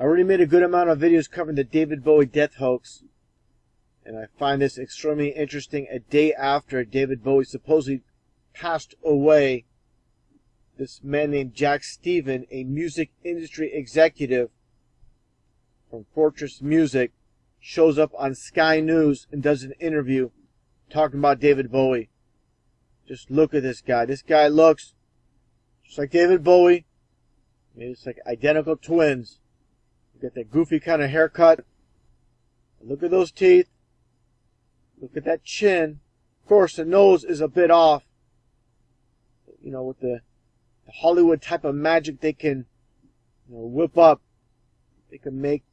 I already made a good amount of videos covering the David Bowie death hoax, and I find this extremely interesting. A day after David Bowie supposedly passed away, this man named Jack Steven, a music industry executive from Fortress Music, shows up on Sky News and does an interview talking about David Bowie. Just look at this guy. This guy looks just like David Bowie. Maybe it's like identical twins. Got that goofy kind of haircut. Look at those teeth. Look at that chin. Of course, the nose is a bit off. You know, with the, the Hollywood type of magic they can, you know, whip up. They can make,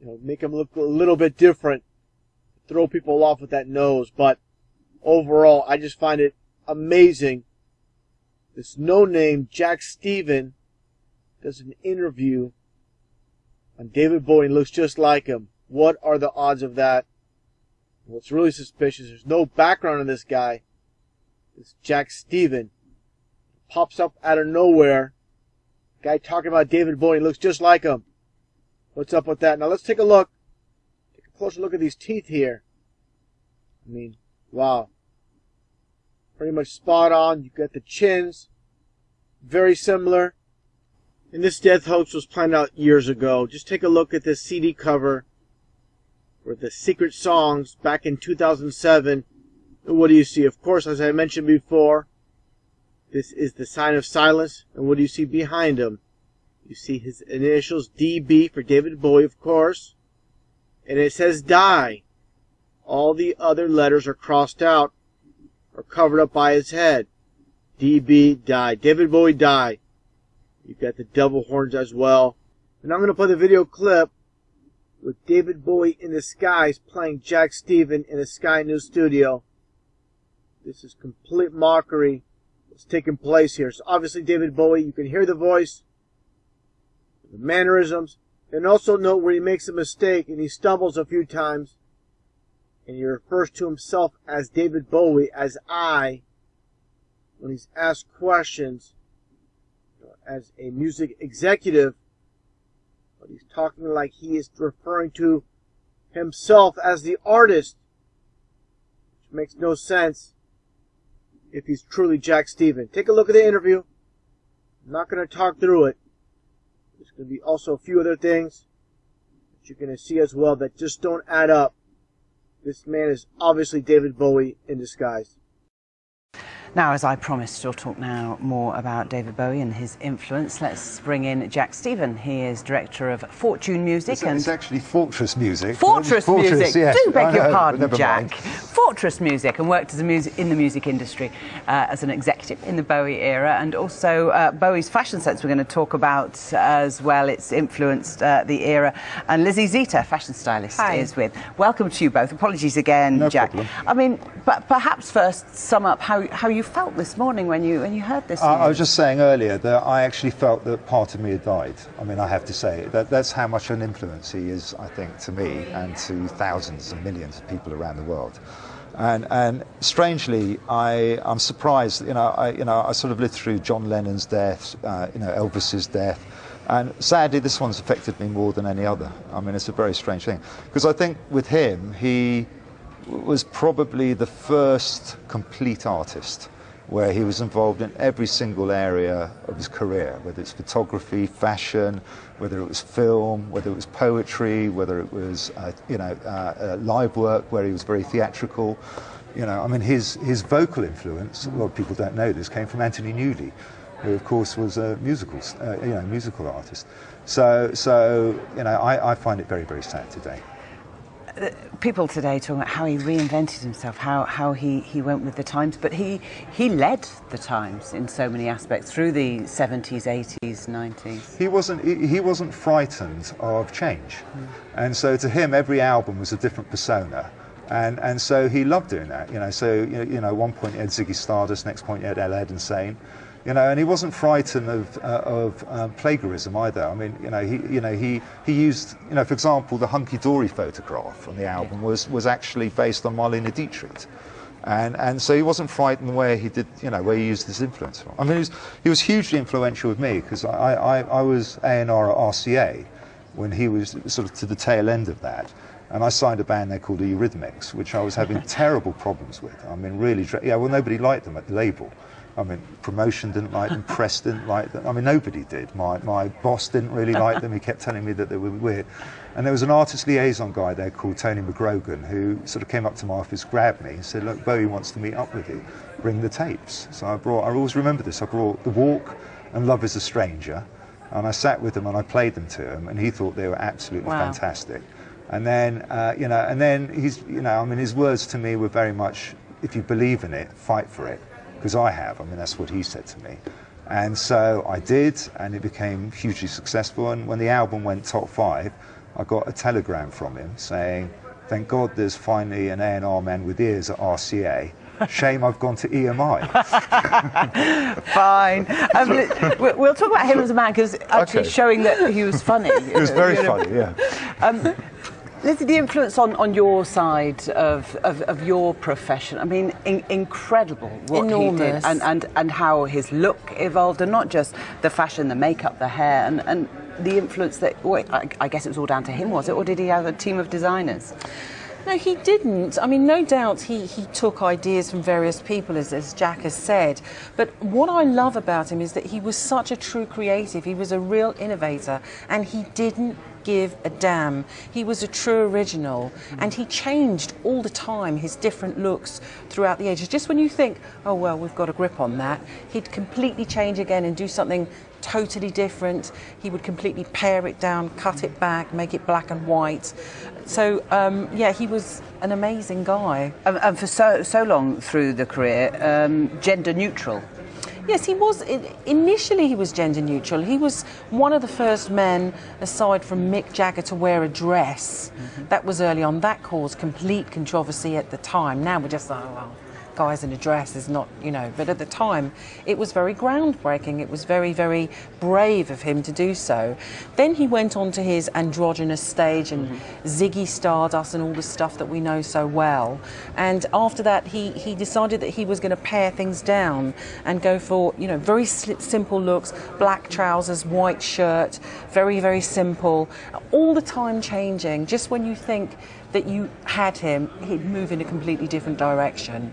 you know, make them look a little bit different. Throw people off with that nose. But overall, I just find it amazing. This no-name Jack Steven does an interview on David Bowie looks just like him. What are the odds of that? What's really suspicious, there's no background on this guy. It's Jack Steven. Pops up out of nowhere. Guy talking about David Bowie looks just like him. What's up with that? Now let's take a look. Take a closer look at these teeth here. I mean, wow. Pretty much spot on. You've got the chins. Very similar. And this death hoax was planned out years ago. Just take a look at this CD cover with the secret songs back in 2007. And what do you see? Of course, as I mentioned before, this is the sign of silence. And what do you see behind him? You see his initials DB for David Bowie, of course. And it says die. All the other letters are crossed out or covered up by his head. DB die. David Bowie die. You've got the devil horns as well. And I'm going to play the video clip with David Bowie in the skies playing Jack Steven in the Sky News studio. This is complete mockery that's taking place here. So obviously David Bowie, you can hear the voice, the mannerisms, and also note where he makes a mistake and he stumbles a few times and he refers to himself as David Bowie as I when he's asked questions as a music executive, but he's talking like he is referring to himself as the artist, which makes no sense if he's truly Jack Steven. Take a look at the interview. I'm not going to talk through it. There's going to be also a few other things that you're going to see as well that just don't add up. This man is obviously David Bowie in disguise. Now, as I promised, we'll talk now more about David Bowie and his influence. Let's bring in Jack Steven. He is director of Fortune Music. It's, and it's actually Fortress Music. Fortress, Fortress Music. Yes. Do beg your pardon, Jack. Mind. Fortress Music, and worked as a music in the music industry uh, as an executive in the Bowie era, and also uh, Bowie's fashion sense. We're going to talk about as well. It's influenced uh, the era. And Lizzie Zita, fashion stylist, Hi. is with. Welcome to you both. Apologies again, no Jack. Problem. I mean, but perhaps first sum up how how you felt this morning when you when you heard this. I, I was just saying earlier that I actually felt that part of me had died. I mean, I have to say that that's how much an influence he is, I think, to me and to thousands and millions of people around the world. And, and strangely, I, I'm surprised. You know, I, you know, I sort of lived through John Lennon's death, uh, you know, Elvis's death, and sadly, this one's affected me more than any other. I mean, it's a very strange thing because I think with him, he was probably the first complete artist where he was involved in every single area of his career, whether it's photography, fashion, whether it was film, whether it was poetry, whether it was uh, you know uh, uh, live work where he was very theatrical. You know, I mean, his his vocal influence. A lot of people don't know this came from Anthony Newley, who of course was a musical uh, you know musical artist. So so you know, I, I find it very very sad today people today talking about how he reinvented himself, how, how he, he went with the times, but he, he led the times in so many aspects through the 70s, 80s, 90s. He wasn't, he, wasn't frightened of change. Mm. And so to him, every album was a different persona. And, and so he loved doing that. You know, so, you know, you know one point he had Ziggy Stardust, next point he had Aladdin Sane you know, and he wasn't frightened of, uh, of um, plagiarism either. I mean, you know, he, you know, he, he used, you know, for example, the hunky dory photograph on the album was, was actually based on Marlene Dietrich. And, and so he wasn't frightened where he did, you know, where he used his influence from. I mean, he was, he was hugely influential with me because I, I, I was A&R at RCA when he was sort of to the tail end of that. And I signed a band there called Eurythmics, which I was having terrible problems with. I mean, really, yeah, well, nobody liked them at the label. I mean, promotion didn't like them, press didn't like them. I mean, nobody did. My, my boss didn't really like them. He kept telling me that they were weird. And there was an artist liaison guy there called Tony McGrogan who sort of came up to my office, grabbed me, and said, Look, Bowie wants to meet up with you. Bring the tapes. So I brought, I always remember this, I brought The Walk and Love is a Stranger. And I sat with him and I played them to him, and he thought they were absolutely wow. fantastic. And then, uh, you know, and then he's, you know, I mean, his words to me were very much, if you believe in it, fight for it because I have. I mean, that's what he said to me. And so I did, and it became hugely successful. And when the album went top five, I got a telegram from him saying, Thank God there's finally an A&R man with ears at RCA. Shame I've gone to EMI. Fine. Um, we'll talk about him as a man because actually okay. showing that he was funny. he was very funny, yeah. Um, Lizzie, the influence on, on your side of, of, of your profession, I mean, in, incredible what Enormous. he did and, and, and how his look evolved, and not just the fashion, the makeup, the hair, and, and the influence that, well, I, I guess it was all down to him, was it? Or did he have a team of designers? No, he didn't. I mean, no doubt he, he took ideas from various people, as, as Jack has said. But what I love about him is that he was such a true creative. He was a real innovator, and he didn't give a damn. He was a true original and he changed all the time his different looks throughout the ages. Just when you think, oh, well, we've got a grip on that, he'd completely change again and do something totally different. He would completely pare it down, cut it back, make it black and white. So, um, yeah, he was an amazing guy. And, and for so, so long through the career, um, gender neutral. Yes, he was. Initially, he was gender neutral. He was one of the first men, aside from Mick Jagger, to wear a dress. Mm-hmm. That was early on. That caused complete controversy at the time. Now we're just like, oh, well, guys in a dress is not, you know, but at the time it was very groundbreaking. It was very, very brave of him to do so. Then he went on to his androgynous stage and mm-hmm. Ziggy Stardust and all the stuff that we know so well. And after that, he, he decided that he was going to pare things down and go for, you know, very simple looks, black trousers, white shirt, very, very simple, all the time changing. Just when you think that you had him, he'd move in a completely different direction.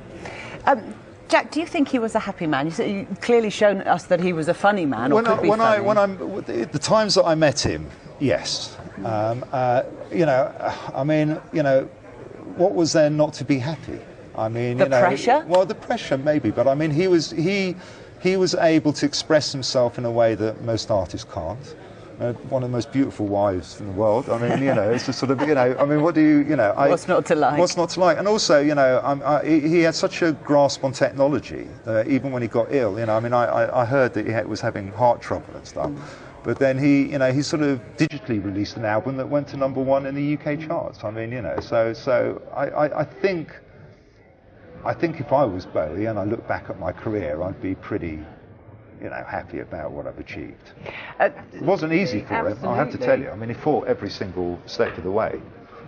Um, Jack, do you think he was a happy man? You have clearly shown us that he was a funny man. or When, I, when I, when I'm the times that I met him, yes. Um, uh, you know, I mean, you know, what was there not to be happy? I mean, the you know, pressure. Well, the pressure maybe, but I mean, he was he he was able to express himself in a way that most artists can't uh, one of the most beautiful wives in the world. I mean, you know, it's just sort of, you know, I mean, what do you, you know, I, what's not to like? What's not to like? And also, you know, I, he had such a grasp on technology, uh, even when he got ill. You know, I mean, I, I heard that he had, was having heart trouble and stuff. Mm. But then he, you know, he sort of digitally released an album that went to number one in the UK charts. I mean, you know, so so I, I, I think I think if I was Bowie and I look back at my career, I'd be pretty you know, happy about what I've achieved. Uh, it wasn't easy for absolutely. him, I have to tell you. I mean, he fought every single step of the way.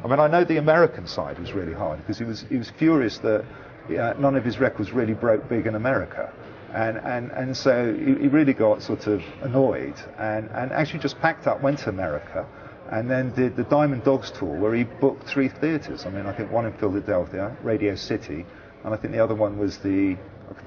I mean, I know the American side was really hard because he was he was furious that uh, none of his records really broke big in America. And, and, and so he, he really got sort of annoyed and, and actually just packed up, went to America, and then did the Diamond Dogs tour where he booked three theatres. I mean, I think one in Philadelphia, Radio City, and I think the other one was the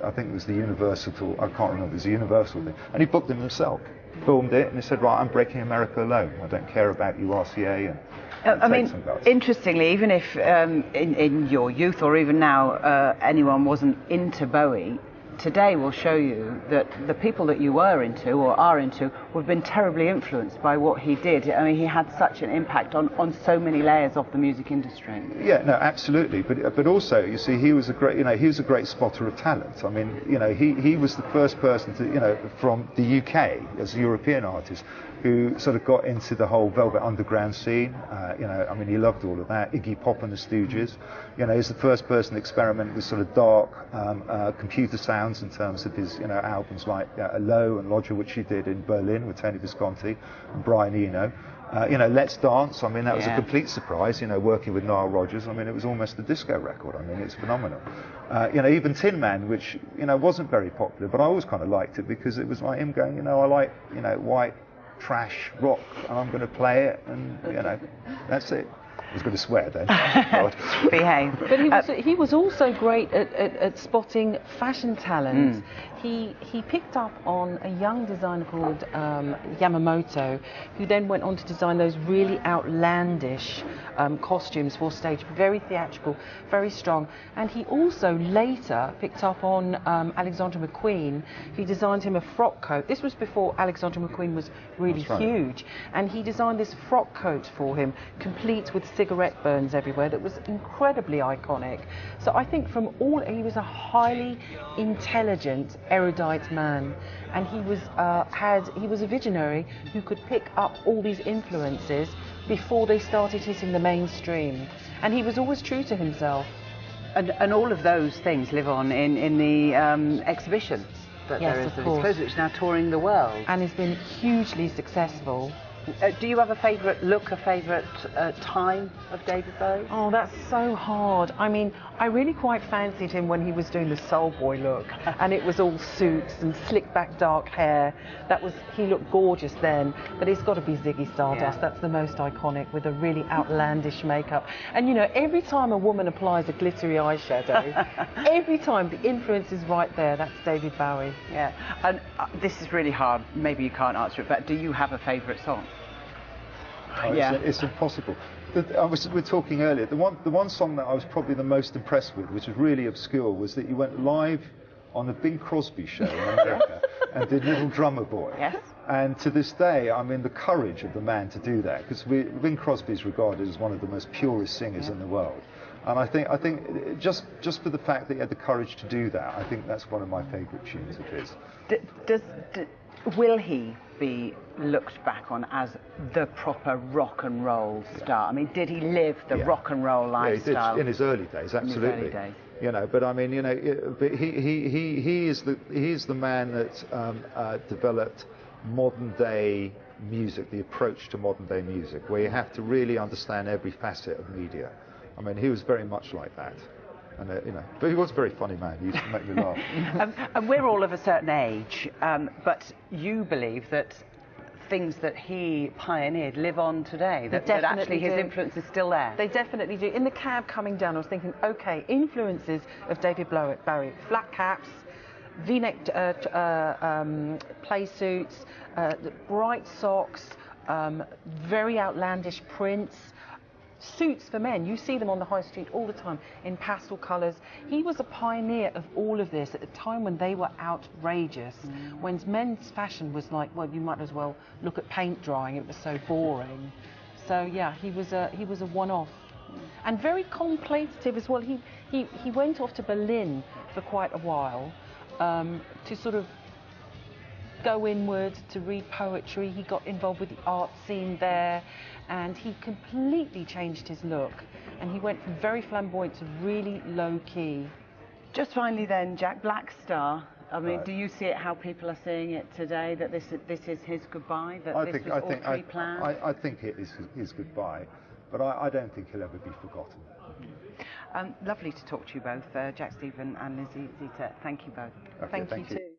I think it was the Universal, I can't remember, it was the Universal thing. And he booked them himself, filmed it, and he said, right, I'm breaking America alone. I don't care about you, RCA. And, uh, I mean, interestingly, even if um, in, in, your youth or even now uh, anyone wasn't into Bowie, today will show you that the people that you were into or are into have been terribly influenced by what he did. I mean, he had such an impact on, on so many layers of the music industry. Yeah, no, absolutely. But but also, you see, he was a great, you know, he was a great spotter of talent. I mean, you know, he, he was the first person to, you know, from the UK as a European artist who sort of got into the whole Velvet Underground scene. Uh, you know, I mean, he loved all of that. Iggy Pop and the Stooges. You know, he's the first person to experiment with sort of dark um, uh, computer sounds in terms of his, you know, albums like uh, Low and Lodger, which he did in Berlin with Tony Visconti and Brian Eno. Uh, you know, Let's Dance, I mean, that was a complete surprise, you know, working with Nile Rodgers. I mean, it was almost a disco record. I mean, it's phenomenal. Uh, you know, even Tin Man, which, you know, wasn't very popular, but I always kind of liked it because it was like him going, you know, I like, you know, white trash rock, and I'm going to play it, and you know, that's it. I was going to swear then. Behave. But he was, uh, he was also great at, at, at spotting fashion talent. Mm. He, he picked up on a young designer called um, Yamamoto, who then went on to design those really outlandish um, costumes for stage, very theatrical, very strong. And he also later picked up on um, Alexander McQueen. He designed him a frock coat. This was before Alexander McQueen was really right. huge. And he designed this frock coat for him, complete with cigarette burns everywhere, that was incredibly iconic. So I think from all, he was a highly intelligent, erudite man, and he was uh, had he was a visionary who could pick up all these influences before they started hitting the mainstream, and he was always true to himself. And, and all of those things live on in in the um, exhibition that yes, there is of course. which is now touring the world, and has been hugely successful. Uh, do you have a favourite look, a favourite uh, time of David Bowie? Oh, that's so hard. I mean, I really quite fancied him when he was doing the soul boy look, and it was all suits and slick back dark hair. That was he looked gorgeous then, but it's got to be Ziggy Stardust. Yeah. That's the most iconic with a really outlandish makeup. And you know, every time a woman applies a glittery eyeshadow, every time the influence is right there. That's David Bowie. Yeah, and uh, this is really hard. Maybe you can't answer it, but do you have a favourite song? Oh, yeah. It's, it's impossible. I was, we were talking earlier. The one, the one song that I was probably the most impressed with, which was really obscure, was that you went live on a Bing Crosby show in America and did Little Drummer Boy. Yes. And to this day, I mean, the courage of the man to do that, because Bing Crosby is regarded as one of the most purest singers yeah. in the world. And I think, I think just, just for the fact that he had the courage to do that, I think that's one of my favourite tunes of his. D- does, d- will he be looked back on as the proper rock and roll star? Yeah. I mean, did he live the yeah. rock and roll lifestyle? Yeah, in his early days, absolutely. Early days. You know, but I mean, you know, he, he, he, he is the he is the man that um, uh, developed modern day music, the approach to modern day music, where you have to really understand every facet of media. I mean, he was very much like that. And, uh, you know, but he was a very funny man. He used to make me laugh. um, and we're all of a certain age, um, but you believe that things that he pioneered live on today, that, that actually his do. influence is still there. They definitely do. In the cab coming down, I was thinking, okay, influences of David Bowie, Barry, flat caps, V-neck uh, uh, um, play suits, uh, bright socks, um, very outlandish prints, suits for men. You see them on the high street all the time in pastel colours. He was a pioneer of all of this at the time when they were outrageous, mm. when men's fashion was like, well, you might as well look at paint drying. It was so boring. So yeah, he was a he was a one-off, and very contemplative as well. He he he went off to Berlin for quite a while um, to sort of go inward to read poetry. He got involved with the art scene there and he completely changed his look and he went from very flamboyant to really low key. Just finally then, Jack Black Star. I mean, right. do you see it how people are seeing it today that this this is his goodbye? That I this think was I all think pre-planned? I, I, I, think it is his goodbye, but I, I don't think he'll ever be forgotten. Um, lovely to talk to you both, uh, Jack Stephen and Lizzie Zita. Thank you both. Okay, thank, thank you, you too.